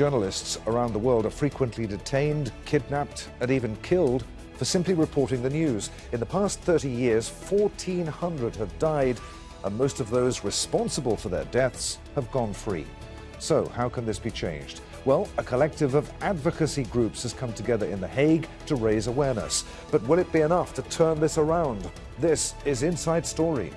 Journalists around the world are frequently detained, kidnapped, and even killed for simply reporting the news. In the past 30 years, 1,400 have died, and most of those responsible for their deaths have gone free. So, how can this be changed? Well, a collective of advocacy groups has come together in The Hague to raise awareness. But will it be enough to turn this around? This is Inside Story.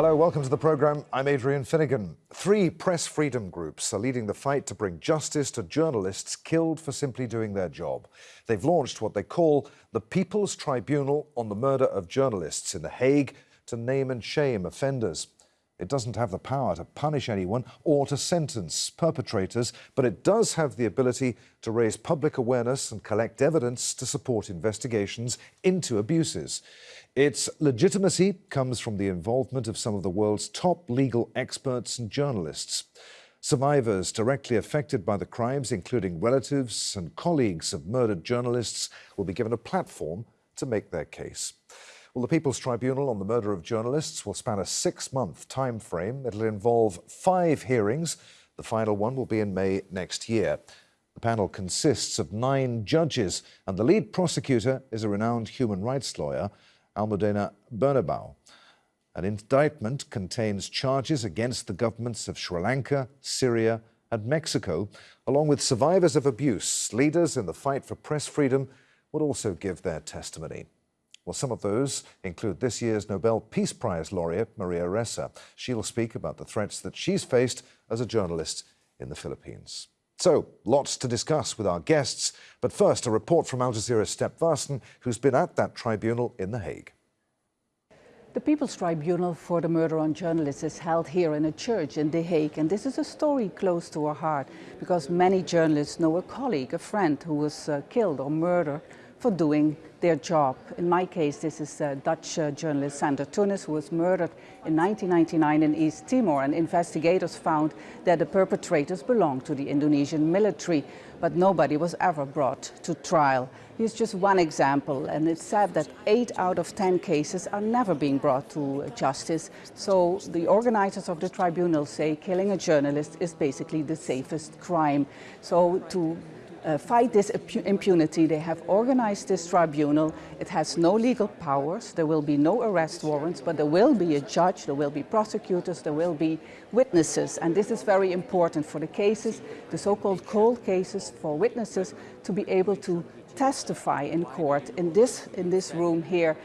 Hello, welcome to the programme. I'm Adrian Finnegan. Three press freedom groups are leading the fight to bring justice to journalists killed for simply doing their job. They've launched what they call the People's Tribunal on the Murder of Journalists in The Hague to name and shame offenders. It doesn't have the power to punish anyone or to sentence perpetrators, but it does have the ability to raise public awareness and collect evidence to support investigations into abuses. Its legitimacy comes from the involvement of some of the world's top legal experts and journalists. Survivors directly affected by the crimes, including relatives and colleagues of murdered journalists, will be given a platform to make their case. Well, the People's Tribunal on the murder of journalists will span a six-month time frame. It'll involve five hearings. The final one will be in May next year. The panel consists of nine judges, and the lead prosecutor is a renowned human rights lawyer Almudena Bernabeu. An indictment contains charges against the governments of Sri Lanka, Syria, and Mexico, along with survivors of abuse. Leaders in the fight for press freedom would also give their testimony. Well, some of those include this year's Nobel Peace Prize laureate, Maria Ressa. She'll speak about the threats that she's faced as a journalist in the Philippines. So, lots to discuss with our guests, but first a report from Al Jazeera's Step Vaessen, who's been at that tribunal in The Hague. The People's Tribunal for the Murder on Journalists is held here in a church in The Hague, and this is a story close to our heart because many journalists know a colleague, a friend who was uh, killed or murdered for doing their job. In my case, this is uh, Dutch uh, journalist Sander Thoenes, who was murdered in 1999 in East Timor. And investigators found that the perpetrators belonged to the Indonesian military, but nobody was ever brought to trial. Here's just one example, and it's said that eight out of 10 cases are never being brought to justice. So the organizers of the tribunal say killing a journalist is basically the safest crime. So to uh, fight this impunity. They have organized this tribunal. It has no legal powers. There will be no arrest warrants, but there will be a judge, there will be prosecutors, there will be witnesses. And this is very important for the cases, the so-called cold cases, for witnesses to be able to testify in court in this, in this room here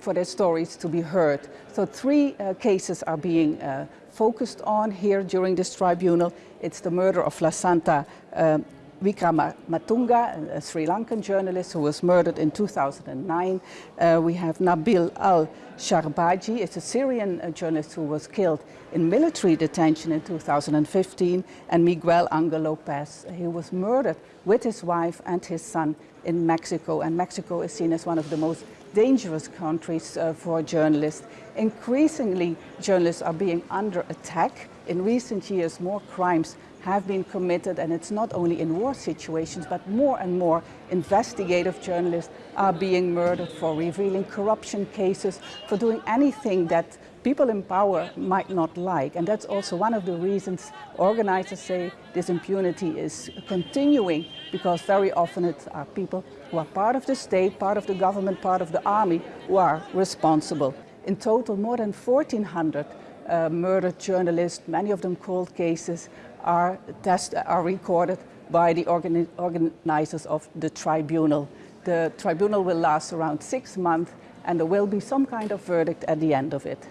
for their stories to be heard. So three uh, cases are being uh, focused on here during this tribunal. It's the murder of Lasantha um, Wickrematunge, a Sri Lankan journalist who was murdered in 2009. Uh, we have Nabil al-Sharbaji, it's a Syrian uh, journalist who was killed in military detention in 2015, and Miguel Angel Lopez, he was murdered with his wife and his son in Mexico, and Mexico is seen as one of the most dangerous countries uh, for journalists. Increasingly, journalists are being under attack. In recent years, more crimes have been committed, and it's not only in war situations, but more and more investigative journalists are being murdered for revealing corruption cases, for doing anything that people in power might not like. And that's also one of the reasons organizers say this impunity is continuing, because very often it are people who are part of the state, part of the government, part of the army, who are responsible. In total, more than 1,400 uh, murdered journalists, many of them cold cases, are, test, are recorded by the organi organizers of the tribunal. The tribunal will last around six months and there will be some kind of verdict at the end of it.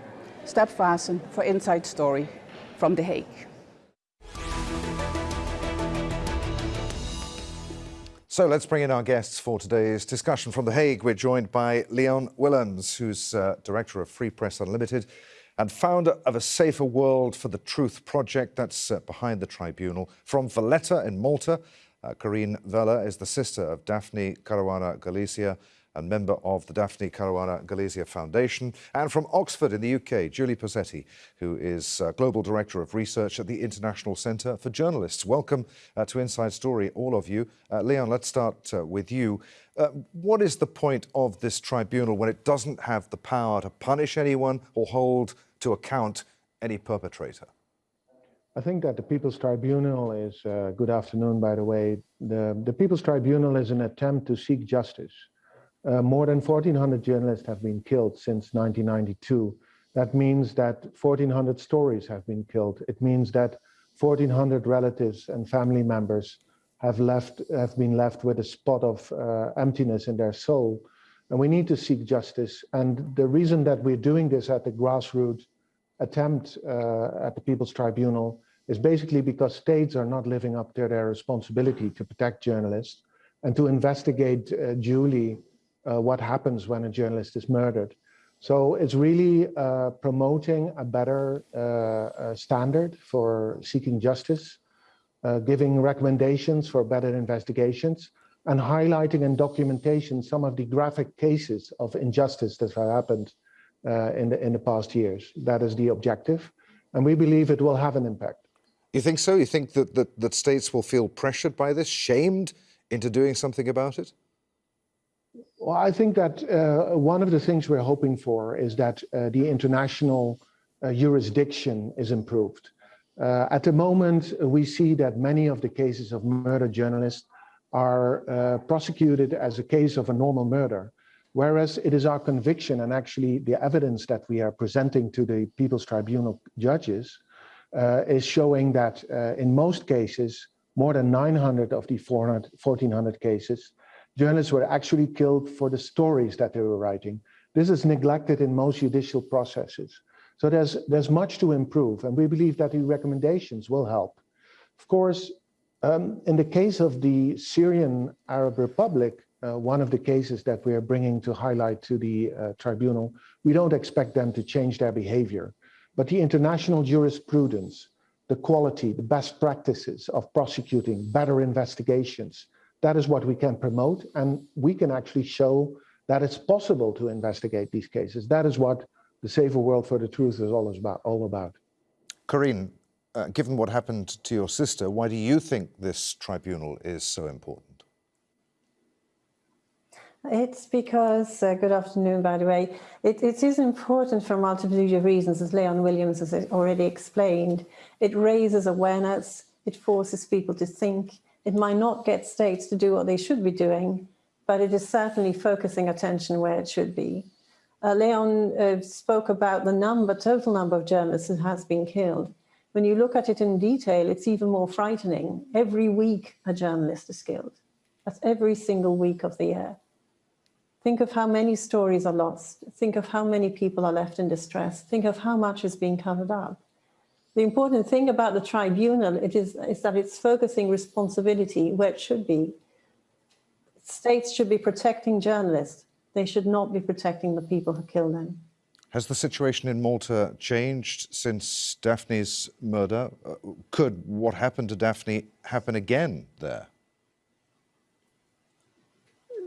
Step Vaessen for Inside Story from The Hague. So let's bring in our guests for today's discussion from The Hague. We're joined by Leon Willems, who's uh, director of Free Press Unlimited, and founder of a Safer World for the Truth project that's uh, behind the tribunal. From Valletta in Malta, uh, Corinne Vella is the sister of Daphne Caruana Galizia, and member of the Daphne Caruana Galizia Foundation, and from Oxford in the UK, Julie Posetti, who is uh, Global Director of Research at the International Centre for Journalists. Welcome uh, to Inside Story, all of you. Uh, Leon, let's start uh, with you. Uh, what is the point of this tribunal when it doesn't have the power to punish anyone or hold to account any perpetrator? I think that the People's Tribunal is, uh, good afternoon, by the way, the, the People's Tribunal is an attempt to seek justice. Uh, more than 1,400 journalists have been killed since 1992. That means that 1,400 stories have been killed. It means that 1,400 relatives and family members have left have been left with a spot of uh, emptiness in their soul. And we need to seek justice. And the reason that we're doing this at the grassroots attempt uh, at the People's Tribunal is basically because states are not living up to their responsibility to protect journalists and to investigate uh, duly uh, what happens when a journalist is murdered. So it's really uh, promoting a better uh, standard for seeking justice, uh, giving recommendations for better investigations, and highlighting and documentation some of the graphic cases of injustice that have happened in, the, in the past years. That is the objective. And we believe it will have an impact. You think so? You think that, that, that states will feel pressured by this, shamed into doing something about it? Well, I think that uh, one of the things we're hoping for is that uh, the international uh, jurisdiction is improved. Uh, at the moment, we see that many of the cases of murder journalists are uh, prosecuted as a case of a normal murder, whereas it is our conviction and actually the evidence that we are presenting to the People's Tribunal judges uh, is showing that uh, in most cases, more than 900 of the 400, 1400 cases, journalists were actually killed for the stories that they were writing. This is neglected in most judicial processes. So there's, there's much to improve, and we believe that the recommendations will help. Of course, um, in the case of the Syrian Arab Republic, uh, one of the cases that we are bringing to highlight to the uh, tribunal, we don't expect them to change their behavior. But the international jurisprudence, the quality, the best practices of prosecuting, better investigations, that is what we can promote. And we can actually show that it's possible to investigate these cases. That is what the Safer World for the Truth is all about. All about. Corinne, uh, given what happened to your sister, why do you think this tribunal is so important? It's because, uh, good afternoon, by the way, it, it is important for multitude of reasons, as Leon Willems has already explained. It raises awareness, it forces people to think. It might not get states to do what they should be doing, but it is certainly focusing attention where it should be. Uh, Leon uh, spoke about the number, total number of journalists that has been killed. When you look at it in detail, it's even more frightening. Every week, a journalist is killed. That's every single week of the year. Think of how many stories are lost. Think of how many people are left in distress. Think of how much is being covered up. The important thing about the tribunal it is, is that it's focusing responsibility where it should be. States should be protecting journalists. They should not be protecting the people who kill them. Has the situation in Malta changed since Daphne's murder? Uh, could what happened to Daphne happen again there?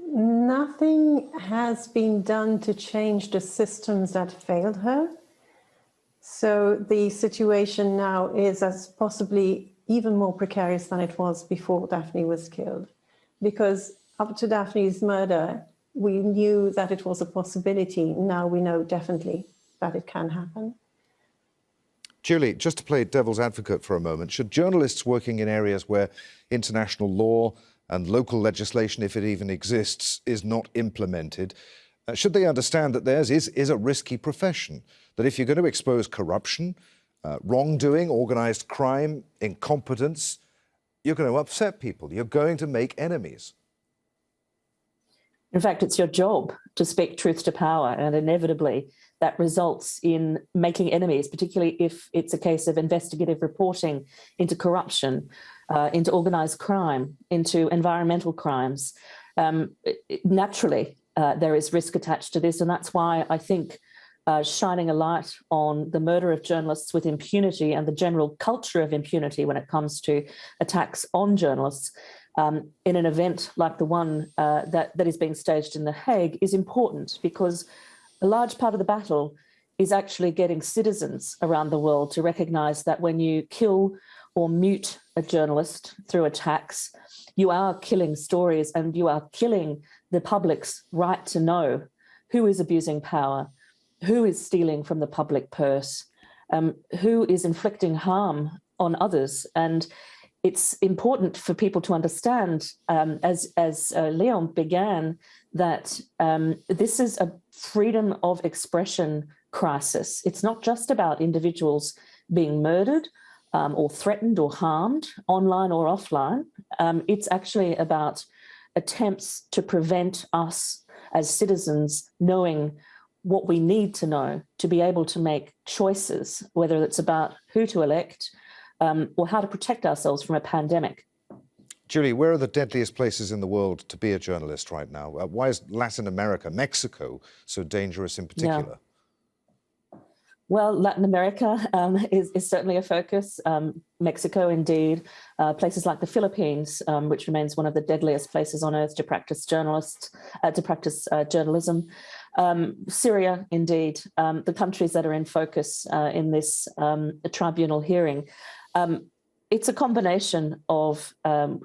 Nothing has been done to change the systems that failed her. So the situation now is as possibly even more precarious than it was before Daphne was killed. Because up to Daphne's murder, we knew that it was a possibility. Now we know definitely that it can happen. Julie, just to play devil's advocate for a moment, should journalists working in areas where international law and local legislation, if it even exists, is not implemented, uh, should they understand that theirs is, is a risky profession? That if you're going to expose corruption, uh, wrongdoing, organised crime, incompetence, you're going to upset people. You're going to make enemies. In fact, it's your job to speak truth to power, and inevitably that results in making enemies, particularly if it's a case of investigative reporting into corruption uh, into organized crime, into environmental crimes. Um, naturally, uh, there is risk attached to this. And that's why I think uh, shining a light on the murder of journalists with impunity and the general culture of impunity when it comes to attacks on journalists um, in an event like the one uh, that, that is being staged in The Hague is important because a large part of the battle is actually getting citizens around the world to recognize that when you kill or mute a journalist through attacks, you are killing stories and you are killing the public's right to know who is abusing power, who is stealing from the public purse, um, who is inflicting harm on others. And it's important for people to understand, um, as, as uh, Leon began, that um, this is a freedom of expression crisis. It's not just about individuals being murdered um, or threatened or harmed online or offline. Um, it's actually about attempts to prevent us as citizens knowing what we need to know to be able to make choices, whether it's about who to elect um, or how to protect ourselves from a pandemic. Julie, where are the deadliest places in the world to be a journalist right now? Uh, why is Latin America, Mexico, so dangerous in particular? Yeah. Well, Latin America um, is, is, certainly a focus. Um, Mexico, indeed. Uh, places like the Philippines, um, which remains one of the deadliest places on earth to practice journalists, uh, to practice uh, journalism. Um, Syria, indeed. Um, the countries that are in focus uh, in this um, tribunal hearing. Um, it's a combination of um,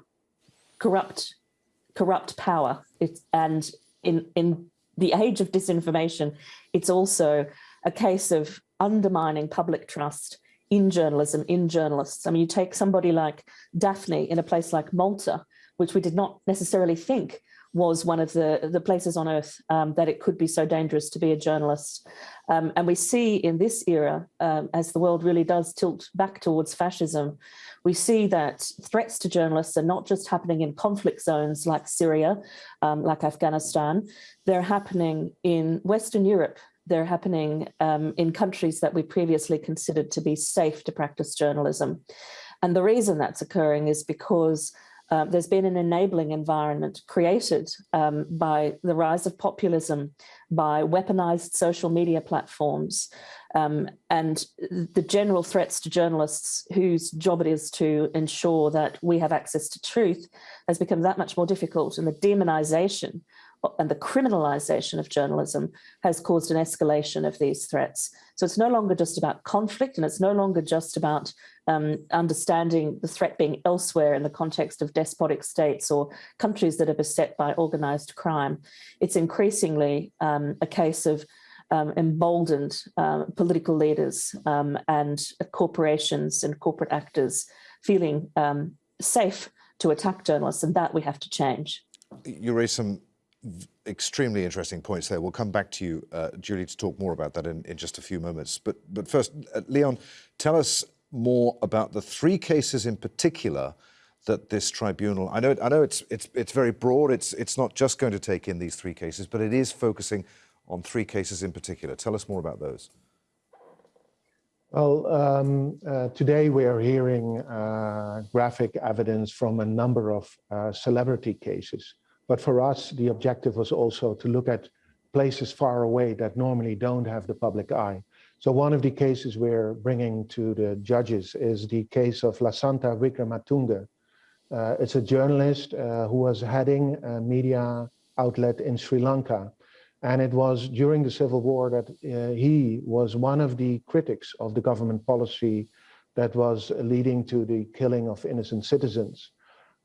corrupt, corrupt power. It's, and in in the age of disinformation, it's also a case of undermining public trust in journalism, in journalists. I mean, you take somebody like Daphne in a place like Malta, which we did not necessarily think was one of the, the places on earth um, that it could be so dangerous to be a journalist. Um, and we see in this era, um, as the world really does tilt back towards fascism, we see that threats to journalists are not just happening in conflict zones like Syria, um, like Afghanistan, they're happening in Western Europe, they're happening um, in countries that we previously considered to be safe to practice journalism. And the reason that's occurring is because uh, there's been an enabling environment created um, by the rise of populism, by weaponized social media platforms, um, and the general threats to journalists whose job it is to ensure that we have access to truth has become that much more difficult and the demonization and the criminalization of journalism has caused an escalation of these threats. So it's no longer just about conflict and it's no longer just about um, understanding the threat being elsewhere in the context of despotic states or countries that are beset by organized crime. It's increasingly um, a case of um, emboldened uh, political leaders um, and corporations and corporate actors feeling um, safe to attack journalists and that we have to change. You raise some extremely interesting points there. We'll come back to you, uh, Julie, to talk more about that in, in just a few moments. But, but first, uh, Leon, tell us more about the three cases in particular that this tribunal, I know, I know it's, it's, it's very broad, it's, it's not just going to take in these three cases, but it is focusing on three cases in particular. Tell us more about those. Well, um, uh, today we are hearing uh, graphic evidence from a number of uh, celebrity cases. But for us, the objective was also to look at places far away that normally don't have the public eye. So one of the cases we're bringing to the judges is the case of Lasantha Wickrematunge. Uh, it's a journalist uh, who was heading a media outlet in Sri Lanka. And it was during the civil war that uh, he was one of the critics of the government policy that was leading to the killing of innocent citizens.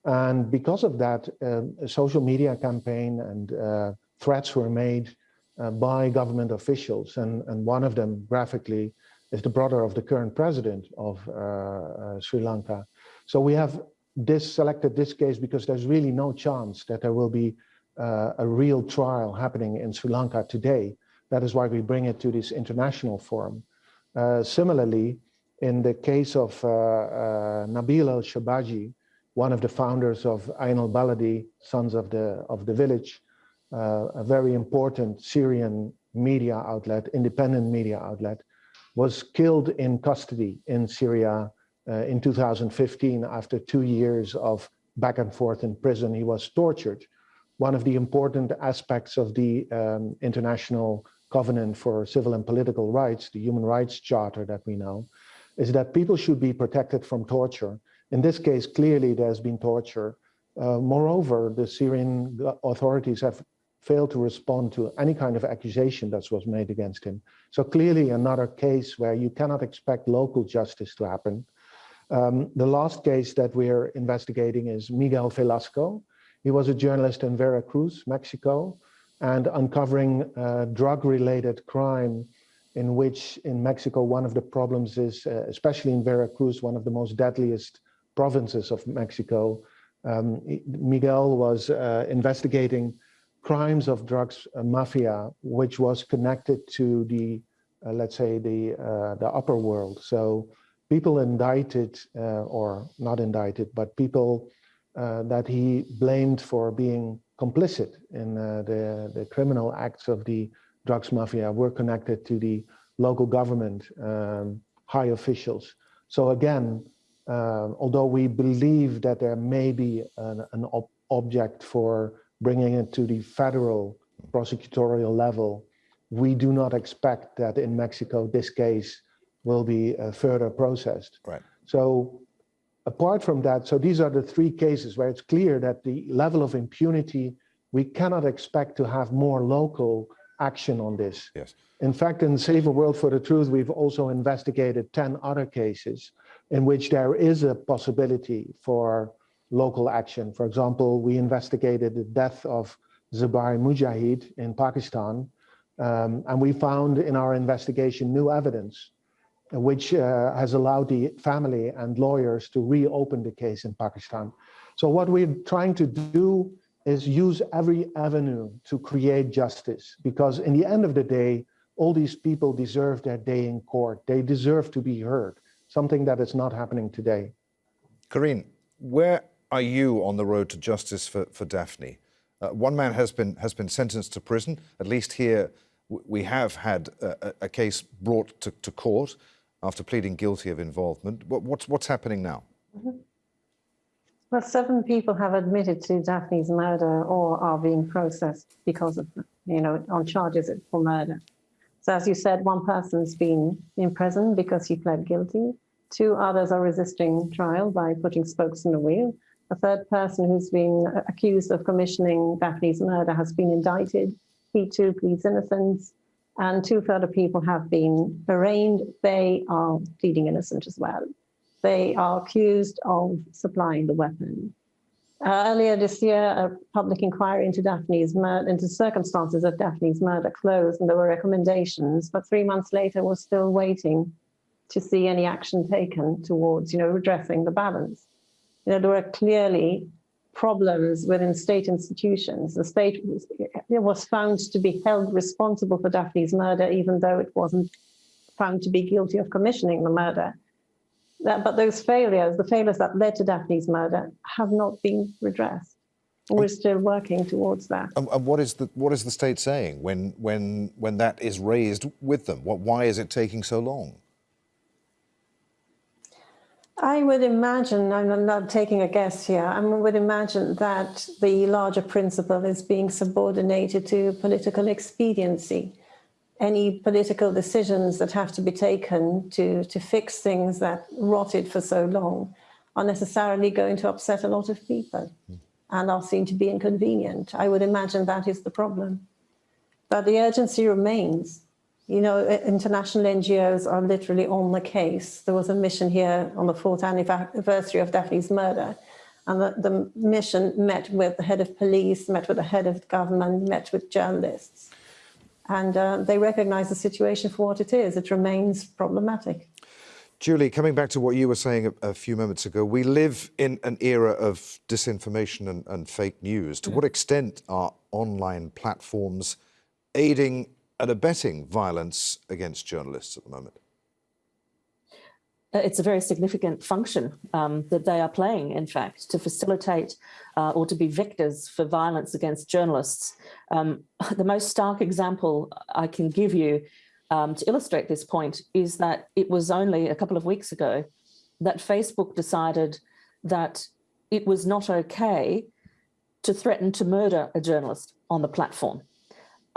And because of that, a social media campaign and uh, threats were made uh, by government officials. And, and one of them, graphically, is the brother of the current president of uh, uh, Sri Lanka. So we have this selected this case because there's really no chance that there will be uh, a real trial happening in Sri Lanka today. That is why we bring it to this international forum. Uh, similarly, in the case of Nabil El-Shabaji, one of the founders of Enab Baladi, Sons of the, of the Village, uh, a very important Syrian media outlet, independent media outlet, was killed in custody in Syria uh, in 2015 after two years of back and forth in prison. He was tortured. One of the important aspects of the um, International Covenant for Civil and Political Rights, the Human Rights Charter that we know, is that people should be protected from torture in this case, clearly there's been torture Uh, moreover, the Syrian authorities have failed to respond to any kind of accusation that was made against him. So clearly another case where you cannot expect local justice to happen. Um, the last case that we're investigating is Miguel Velasco. He was a journalist in Veracruz, Mexico, and uncovering uh, drug-related crime in which in Mexico, one of the problems is, uh, especially in Veracruz, one of the most deadliest provinces of Mexico, um, Miguel was uh, investigating crimes of drugs uh, mafia, which was connected to the, uh, let's say, the, uh, the upper world. So people indicted, or not indicted, but people that he blamed for being complicit in the, the criminal acts of the drugs mafia were connected to the local government um, high officials. So again, uh, although we believe that there may be an, an ob object for bringing it to the federal prosecutorial level, we do not expect that in Mexico this case will be uh, further processed. Right. So apart from that, so these are the three cases where it's clear that the level of impunity, we cannot expect to have more local action on this. Yes. In fact, in Safer World for the Truth, we've also investigated 10 other cases in which there is a possibility for local action. For example, we investigated the death of Zubair Mujahid in Pakistan, um, and we found in our investigation new evidence which uh, has allowed the family and lawyers to reopen the case in Pakistan. So what we're trying to do is use every avenue to create justice, because in the end of the day, all these people deserve their day in court. They deserve to be heard, something that is not happening today. Corinne, where are you on the road to justice for, for Daphne? Uh, one man has been, has been sentenced to prison. At least here, we have had a, a case brought to, to, court after pleading guilty of involvement. What, what's, what's happening now? Mm -hmm. Well, seven people have admitted to Daphne's murder or are being processed because of, you know, on charges for murder. So as you said, one person's been in prison because he pled guilty. Two others are resisting trial by putting spokes in the wheel. A third person who's been accused of commissioning Daphne's murder has been indicted. He too pleads innocence. And two further people have been arraigned. They are pleading innocent as well. They are accused of supplying the weapon. Uh, earlier this year, a public inquiry into Daphne's murder, into circumstances of Daphne's murder closed and there were recommendations, but three months later we're still waiting to see any action taken towards, you know, redressing the balance. You know, there were clearly problems within state institutions. The state was, was found to be held responsible for Daphne's murder, even though it wasn't found to be guilty of commissioning the murder. That, but those failures, the failures that led to Daphne's murder, have not been redressed. We're still working towards that. And, and, what is the what is the state saying when when when that is raised with them? What why is it taking so long? I would imagine, I'm not taking a guess here, I would imagine that the larger principle is being subordinated to political expediency any political decisions that have to be taken to, to fix things that rotted for so long are necessarily going to upset a lot of people mm. and are seen to be inconvenient. I would imagine that is the problem. But the urgency remains. You know, international NGOs are literally on the case. There was a mission here on the fourth anniversary of Daphne's murder, and the, the mission met with the head of police, met with the head of government, met with journalists and uh, they recognize the situation for what it is. It remains problematic. Julie, coming back to what you were saying a, a few moments ago, we live in an era of disinformation and, and fake news. To what extent are online platforms aiding and abetting violence against journalists at the moment? Uh, it's a very significant function um, that they are playing, in fact, to facilitate uh, or to be vectors for violence against journalists. Um, the most stark example I can give you um, to illustrate this point is that it was only a couple of weeks ago that Facebook decided that it was not okay to threaten to murder a journalist on the platform,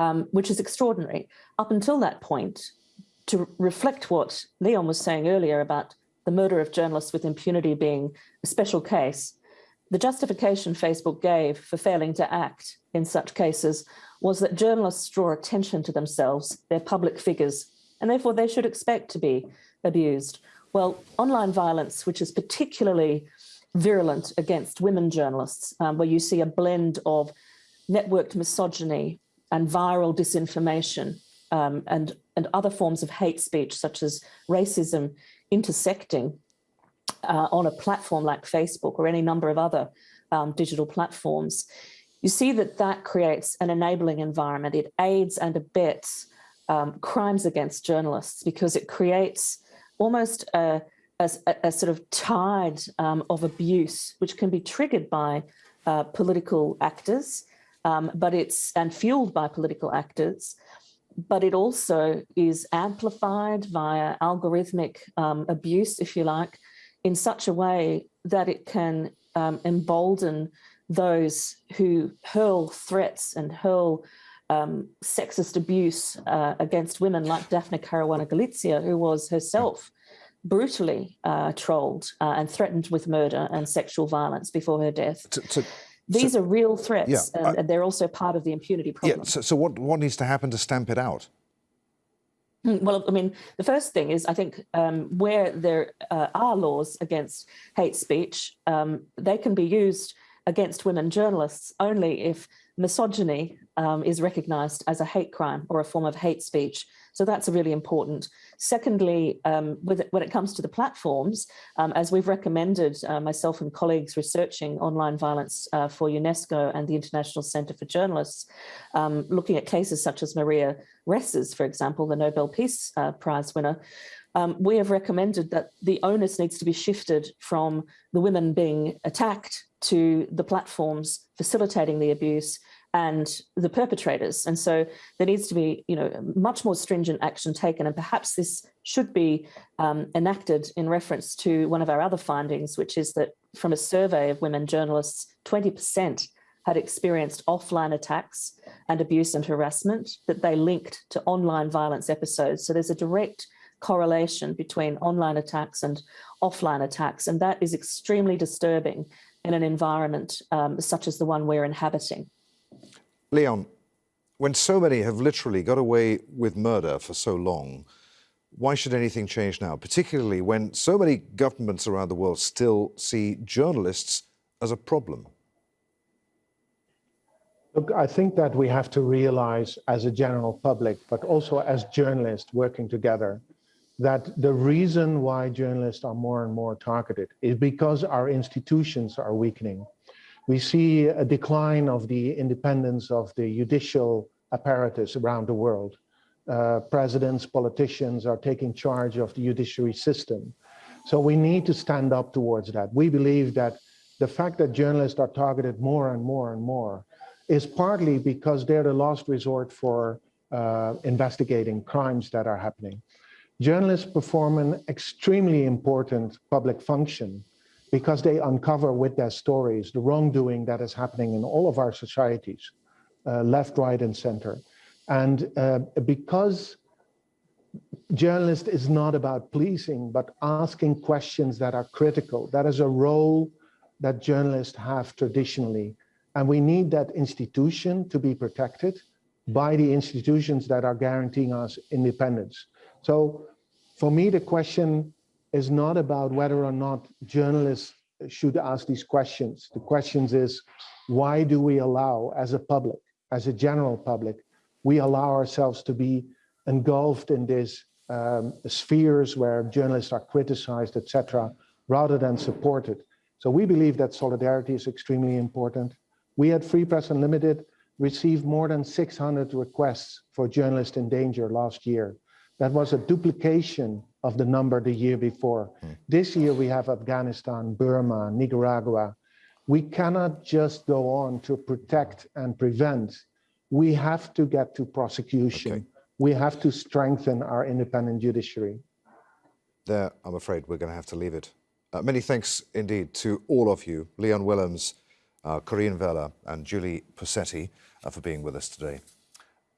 um, which is extraordinary. Up until that point, to reflect what Leon was saying earlier about the murder of journalists with impunity being a special case, the justification Facebook gave for failing to act in such cases was that journalists draw attention to themselves, they're public figures, and therefore they should expect to be abused. Well, online violence, which is particularly virulent against women journalists, um, where you see a blend of networked misogyny and viral disinformation um, and, and other forms of hate speech, such as racism, intersecting uh, on a platform like Facebook or any number of other um, digital platforms, you see that that creates an enabling environment. It aids and abets um, crimes against journalists because it creates almost a, a, a sort of tide um, of abuse, which can be triggered by uh, political actors, um, but it's and fueled by political actors, but it also is amplified via algorithmic um, abuse, if you like, in such a way that it can um, embolden those who hurl threats and hurl um, sexist abuse uh, against women like Daphne Caruana Galizia, who was herself brutally uh, trolled uh, and threatened with murder and sexual violence before her death. To, to, These so, are real threats, yeah, and, and, they're also part of the impunity problem. Yeah, so, so what, what needs to happen to stamp it out? Hmm, well, I mean, the first thing is I think um, where there uh, are laws against hate speech, um, they can be used against women journalists only if misogyny um, is recognised as a hate crime or a form of hate speech. So that's a really important. Secondly, um, it, when it comes to the platforms, um, as we've recommended, uh, myself and colleagues researching online violence uh, for UNESCO and the International Centre for Journalists, um, looking at cases such as Maria Ressa's, for example, the Nobel Peace uh, Prize winner, um, we have recommended that the onus needs to be shifted from the women being attacked to the platforms facilitating the abuse and the perpetrators. And so there needs to be, you know, much more stringent action taken. And perhaps this should be um, enacted in reference to one of our other findings, which is that from a survey of women journalists, 20% had experienced offline attacks and abuse and harassment that they linked to online violence episodes. So there's a direct correlation between online attacks and offline attacks. And that is extremely disturbing in an environment um, such as the one we're inhabiting. Leon, when so many have literally got away with murder for so long, why should anything change now, particularly when so many governments around the world still see journalists as a problem? Look, I think that we have to realize as a general public, but also as journalists working together, that the reason why journalists are more and more targeted is because our institutions are weakening. We see a decline of the independence of the judicial apparatus around the world. Uh, presidents, politicians are taking charge of the judiciary system. So we need to stand up towards that. We believe that the fact that journalists are targeted more and more and more is partly because they're the last resort for uh, investigating crimes that are happening. Journalists perform an extremely important public function because they uncover with their stories the wrongdoing that is happening in all of our societies, uh, left, right, and center. And uh, because journalist is not about policing, but asking questions that are critical, that is a role that journalists have traditionally. And we need that institution to be protected by the institutions that are guaranteeing us independence. So for me, the question is not about whether or not journalists should ask these questions. The questions is, why do we allow, as a public, as a general public, we allow ourselves to be engulfed in these um, spheres where journalists are criticized, etc., rather than supported. So we believe that solidarity is extremely important. We at Free Press Unlimited received more than 600 requests for journalists in danger last year. That was a duplication of the number the year before. Mm. This year we have Afghanistan, Burma, Nicaragua. We cannot just go on to protect and prevent. We have to get to prosecution. Okay. We have to strengthen our independent judiciary. There, I'm afraid we're going to have to leave it. Uh, many thanks indeed to all of you, Leon Willems, uh, Corinne Vella and Julie Posetti, uh, for being with us today.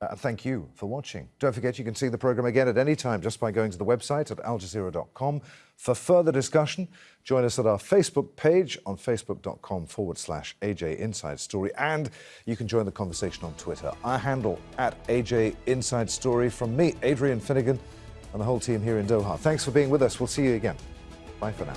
Uh, thank you for watching. Don't forget you can see the programme again at any time just by going to the website at aljazeera.com. For further discussion, join us at our Facebook page on facebook.com forward slash AJ Inside Story. And you can join the conversation on Twitter. Our handle at AJ Inside Story from me, Adrian Finnegan, and the whole team here in Doha. Thanks for being with us. We'll see you again. Bye for now.